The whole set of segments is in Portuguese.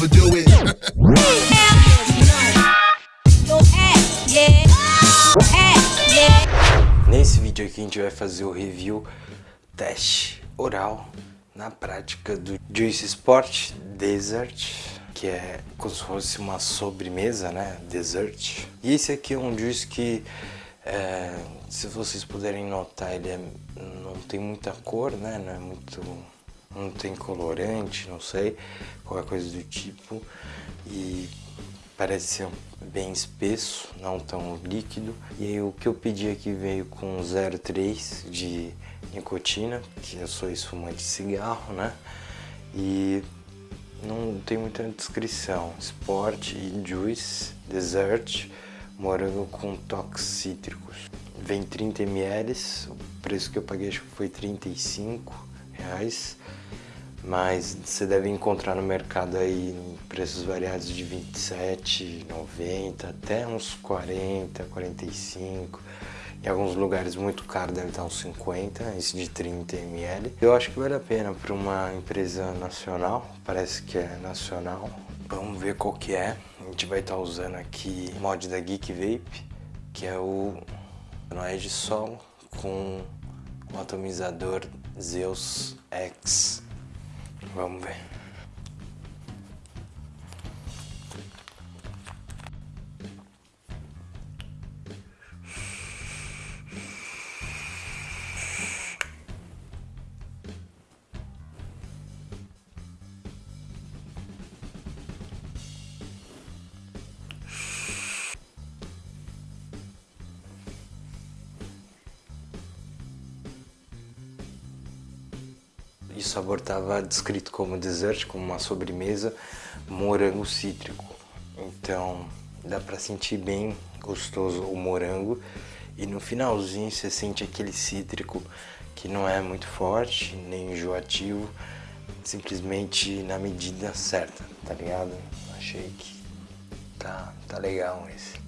never do it. Nesse vídeo aqui a gente vai fazer o review teste oral na prática do Juice Sport Desert, que é como se fosse uma sobremesa, né? Desert. E esse aqui é um juice que, é, se vocês puderem notar, ele é, não tem muita cor, né? Não é muito não tem colorante, não sei, qualquer coisa do tipo. E parece ser bem espesso, não tão líquido. E aí o que eu pedi aqui veio com 0,3 de nicotina, que eu sou esfumante de cigarro, né? E não tem muita descrição. Sport e Juice, Dessert, morango com toques cítricos. Vem 30 ml, o preço que eu paguei acho que foi 35 reais mas você deve encontrar no mercado aí preços variados de 27, 90 até uns 40, 45. Em alguns lugares muito caro deve estar uns 50, esse de 30 ml. Eu acho que vale a pena para uma empresa nacional, parece que é nacional. Vamos ver qual que é. A gente vai estar usando aqui o mod da Geek Vape, que é o é de Sol com o atomizador Zeus X Vamos ver. E o sabor estava descrito como dessert, como uma sobremesa, morango cítrico. Então dá para sentir bem gostoso o morango. E no finalzinho você sente aquele cítrico que não é muito forte, nem enjoativo, simplesmente na medida certa, tá ligado? Achei que tá, tá legal esse.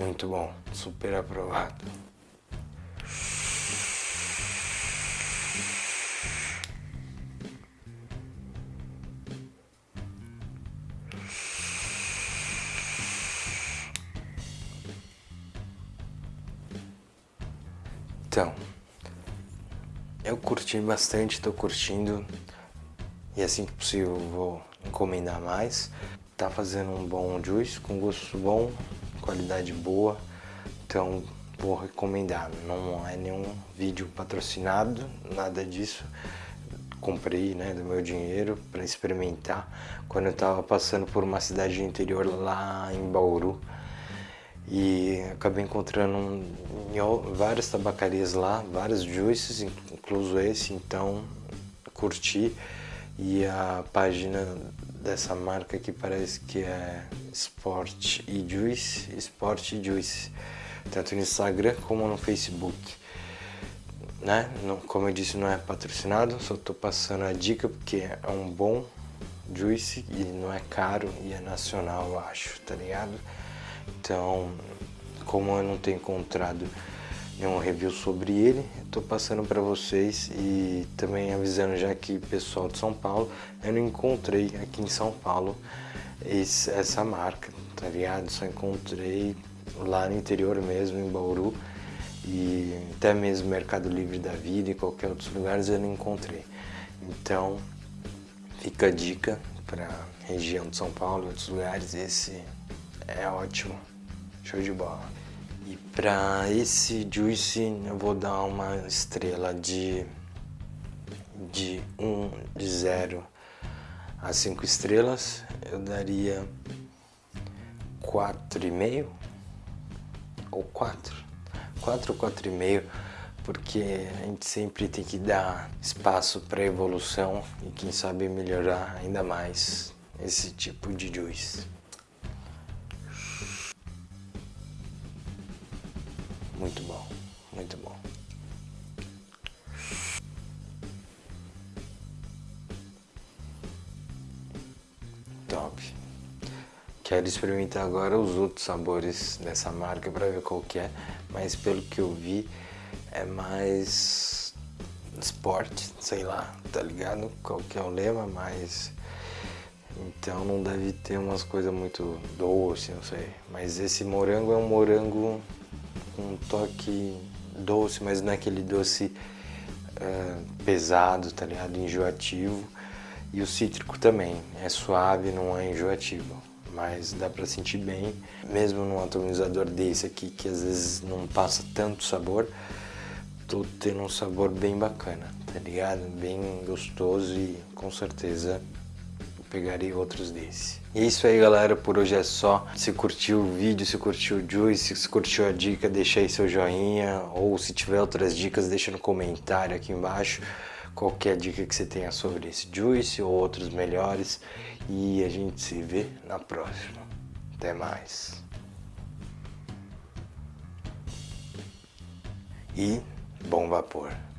Muito bom, super aprovado. Então, eu curti bastante, estou curtindo e assim que possível vou encomendar mais. Tá fazendo um bom juice com gosto bom, qualidade boa, então vou recomendar. Não é nenhum vídeo patrocinado, nada disso. Comprei né, do meu dinheiro para experimentar quando eu estava passando por uma cidade interior lá em Bauru. E acabei encontrando um, várias tabacarias lá, vários juices, incluso esse, então curti. E a página dessa marca que parece que é Sport e Juice, Sport e Juice, tanto no Instagram como no Facebook. Né? Como eu disse, não é patrocinado, só estou passando a dica porque é um bom juice e não é caro e é nacional, eu acho, tá ligado? Então, como eu não tenho encontrado nenhum review sobre ele, estou passando para vocês e também avisando já que pessoal de São Paulo, eu não encontrei aqui em São Paulo esse, essa marca, tá ligado? Só encontrei lá no interior mesmo, em Bauru e até mesmo Mercado Livre da Vida e qualquer outros lugares eu não encontrei. Então, fica a dica para região de São Paulo outros lugares, esse é ótimo, show de bola. E para esse juice eu vou dar uma estrela de de 1 um, de 0 a 5 estrelas, eu daria 4,5 ou 4. 4 ou 4,5 porque a gente sempre tem que dar espaço para evolução e quem sabe melhorar ainda mais esse tipo de juice. Muito bom, muito bom. Top. Quero experimentar agora os outros sabores dessa marca para ver qual que é, mas pelo que eu vi é mais esporte, sei lá, tá ligado? Qual que é o lema, mas então não deve ter umas coisas muito doce, não sei. Mas esse morango é um morango um toque doce, mas não é aquele doce uh, pesado, tá ligado? Enjoativo. E o cítrico também, é suave, não é enjoativo. Mas dá pra sentir bem, mesmo num atomizador desse aqui, que às vezes não passa tanto sabor, tô tendo um sabor bem bacana, tá ligado? Bem gostoso e com certeza pegarei outros desse. E é isso aí galera, por hoje é só. Se curtiu o vídeo, se curtiu o Juice, se curtiu a dica, deixa aí seu joinha. Ou se tiver outras dicas, deixa no comentário aqui embaixo. Qualquer dica que você tenha sobre esse Juice ou outros melhores. E a gente se vê na próxima. Até mais. E bom vapor.